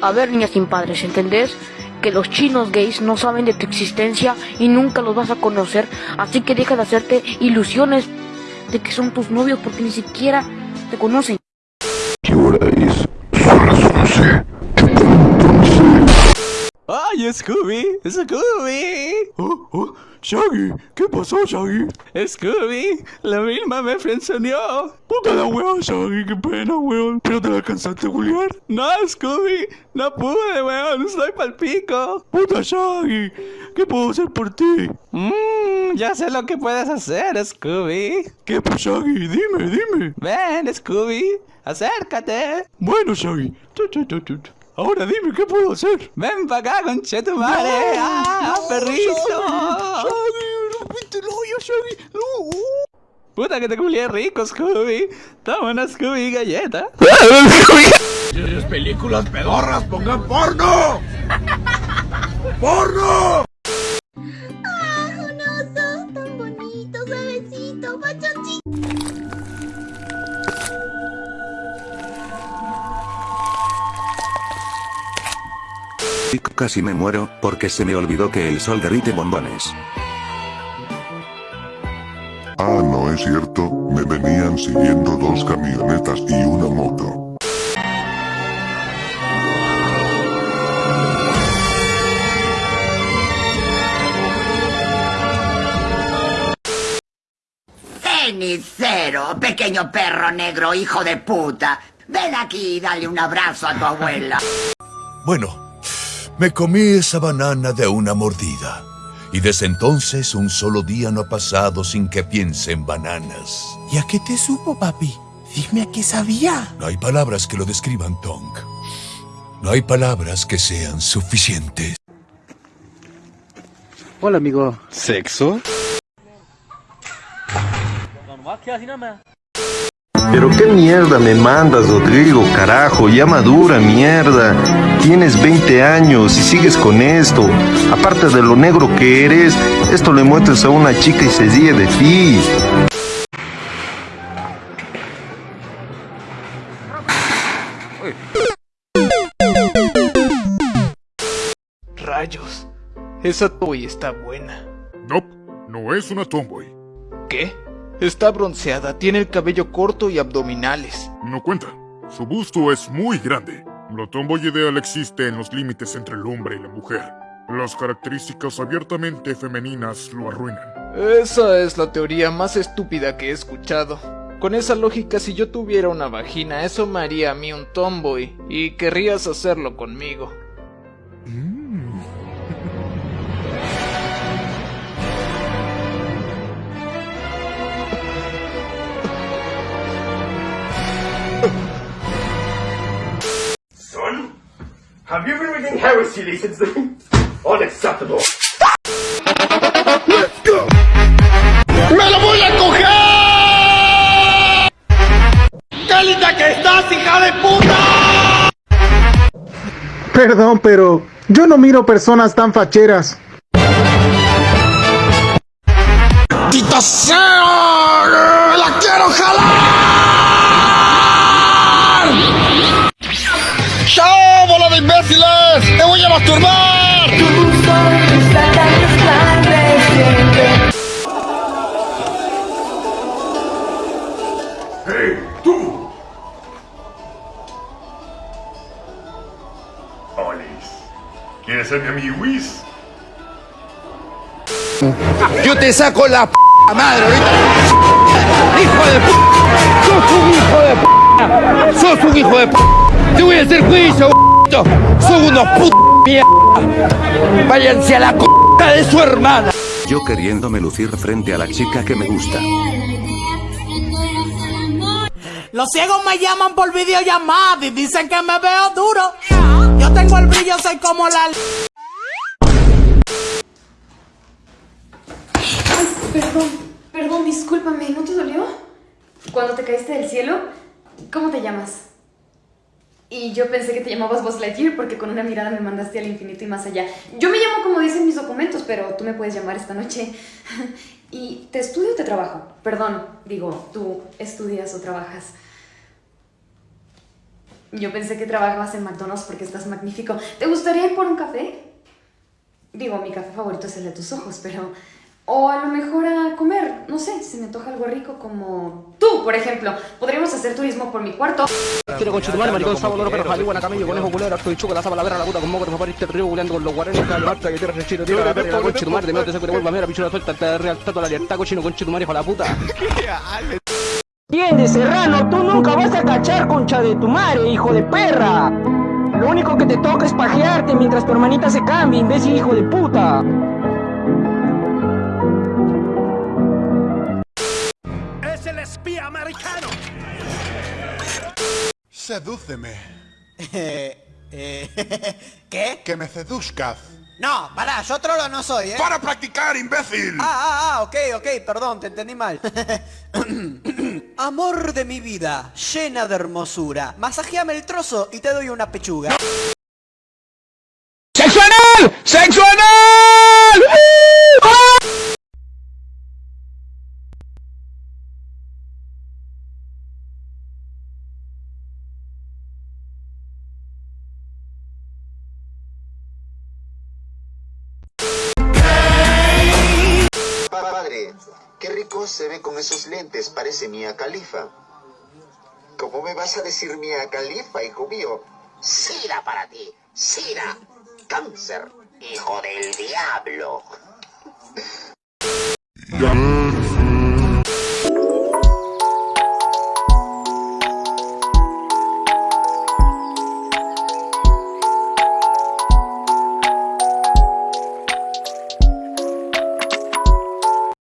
A ver, niñas sin padres, ¿entendés? Que los chinos gays no saben de tu existencia y nunca los vas a conocer, así que deja de hacerte ilusiones de que son tus novios porque ni siquiera te conocen. ¿Qué hora es? ¡Ay, Scooby! ¡Scooby! Oh, oh, Shaggy, ¿qué pasó, Shaggy? ¡Scooby! La misma me frenzoneó. Puta la weón, Shaggy, qué pena, weón. ¿Pero te la alcanzaste a Julián? No, Scooby, no pude, weón, estoy pa'l pico. Puta Shaggy, ¿qué puedo hacer por ti? Mmm, ya sé lo que puedes hacer, Scooby. ¿Qué pues, Shaggy? Dime, dime. Ven, Scooby, acércate. Bueno, Shaggy. Ahora dime, ¿qué puedo hacer? Ven para acá, conchetumare. No, ¡Ah, no, perrito! Shaggy, rompiste el hoyo, Shaggy. No. Puta que te culié rico, Scooby. Toma una Scooby galleta. ¿Quieres películas pedorras? ¡Pongan porno! ¡Porno! Casi me muero, porque se me olvidó que el sol derrite bombones. Ah, no es cierto, me venían siguiendo dos camionetas y una moto. Cenicero, pequeño perro negro, hijo de puta. Ven aquí y dale un abrazo a tu abuela. Bueno, me comí esa banana de una mordida. Y desde entonces un solo día no ha pasado sin que piense en bananas. ¿Y a qué te supo, papi? Dime a qué sabía. No hay palabras que lo describan, Tonk. No hay palabras que sean suficientes. Hola, amigo. ¿Sexo? Pero qué mierda me mandas, Rodrigo, carajo, ya madura, mierda. Tienes 20 años y sigues con esto. Aparte de lo negro que eres, esto le muestras a una chica y se ríe de ti. Rayos, esa toy está buena. No, no es una tomboy. ¿Qué? Está bronceada, tiene el cabello corto y abdominales. No cuenta. Su busto es muy grande. La tomboy ideal existe en los límites entre el hombre y la mujer. Las características abiertamente femeninas lo arruinan. Esa es la teoría más estúpida que he escuchado. Con esa lógica, si yo tuviera una vagina, eso me haría a mí un tomboy, y querrías hacerlo conmigo. Have you been reading heresy recently? Unacceptable. Let's go. ¡Me lo voy a coger! ¡Qué linda que estás, hija de puta! Perdón, pero yo no miro personas tan facheras. ¡Tita sea! ¡La quiero jalar! ¡Chao, bola de imbéciles! ¡Te voy a masturbar! ¡Hey, tú! Olis, ¿quieres ser mi amigo Whis? Yo te saco la p madre ahorita. Hijo de p. Sos un hijo de p. Sos un hijo de p. Te voy a hacer juicio, Son unos p mierda. Váyanse a la c de su hermana. Yo queriéndome lucir frente a la chica que me gusta. Los ciegos me llaman por videollamada y dicen que me veo duro. Yo tengo el brillo, soy como la... Ay, perdón, perdón, discúlpame, ¿no te dolió? Cuando te caíste del cielo, ¿cómo te llamas? Y yo pensé que te llamabas Buzz Lightyear porque con una mirada me mandaste al infinito y más allá. Yo me llamo como dicen mis documentos, pero tú me puedes llamar esta noche. ¿Y te estudio o te trabajo? Perdón, digo, ¿tú estudias o trabajas? Yo pensé que trabajabas en McDonald's porque estás magnífico. ¿Te gustaría ir por un café? Digo, mi café favorito es el de tus ojos, pero... O a lo mejor a comer, no sé, se me antoja algo rico como... Tú, por ejemplo. Podríamos hacer turismo por mi cuarto. Quiero con chutumar, maricón, sábado, loro, perro, jalí, buena camello, conejo, culero, arco y chuco, la zapa, la verga, la puta, con moco, te papá, este río, culeando con los guaranes, cabrón, marta, que tierra, rechino, tierra, la verga, con chutumar, de medio, te saco de vuelva, mera, pichura suelta, te real, tato, la libertad, cochino, con chutumar, hijo de la puta. Entiende, Serrano, tú nunca vas a cachar concha de tu madre, hijo de perra. Lo único que te toca es pajearte mientras tu hermanita se cambia, imbécil hijo de puta. Sedúceme. Eh, eh, ¿Qué? Que me seduzcas. No, pará, yo trolo no soy, ¿eh? ¡Para practicar, imbécil! Ah, ah, ah, ok, ok, perdón, te entendí mal. Amor de mi vida, llena de hermosura. Masajeame el trozo y te doy una pechuga. ¡Sexo anal! Se ve con esos lentes, parece Mia Califa. ¿Cómo me vas a decir Mia Califa, hijo mío? Sira para ti, Sira. Cáncer, hijo del diablo.